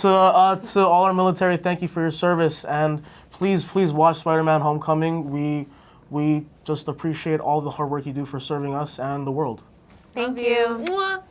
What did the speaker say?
To, uh, to all our military, thank you for your service, and please, please watch Spider-Man: Homecoming. We, we just appreciate all the hard work you do for serving us and the world. Thank you. Mwah.